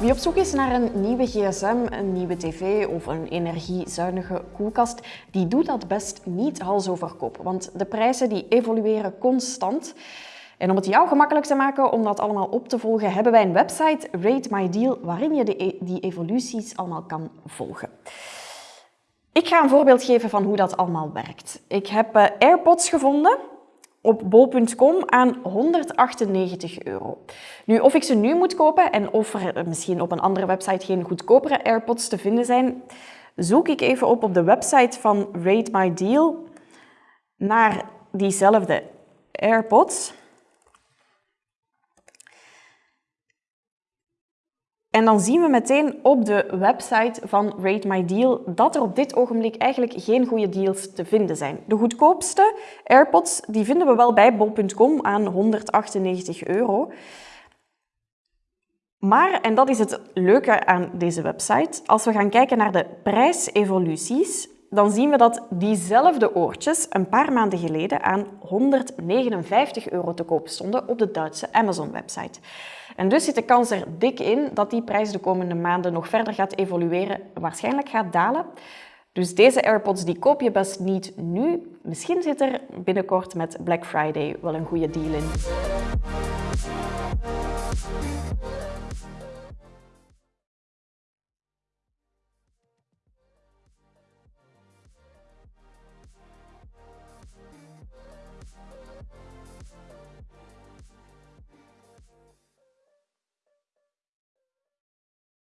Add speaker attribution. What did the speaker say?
Speaker 1: Wie op zoek is naar een nieuwe gsm, een nieuwe tv of een energiezuinige koelkast, die doet dat best niet hals over kop. Want de prijzen die evolueren constant. En om het jou gemakkelijk te maken om dat allemaal op te volgen, hebben wij een website, Rate My Deal, waarin je de, die evoluties allemaal kan volgen. Ik ga een voorbeeld geven van hoe dat allemaal werkt. Ik heb uh, AirPods gevonden op bol.com aan 198 euro. Nu, of ik ze nu moet kopen en of er misschien op een andere website geen goedkopere AirPods te vinden zijn, zoek ik even op op de website van Rate My Deal naar diezelfde AirPods. En dan zien we meteen op de website van Rate My Deal dat er op dit ogenblik eigenlijk geen goede deals te vinden zijn. De goedkoopste AirPods die vinden we wel bij bol.com aan 198 euro. Maar, en dat is het leuke aan deze website, als we gaan kijken naar de prijsevoluties, dan zien we dat diezelfde oortjes een paar maanden geleden aan 159 euro te koop stonden op de Duitse Amazon-website. En dus zit de kans er dik in dat die prijs de komende maanden nog verder gaat evolueren, waarschijnlijk gaat dalen. Dus deze AirPods die koop je best niet nu. Misschien zit er binnenkort met Black Friday wel een goede deal in.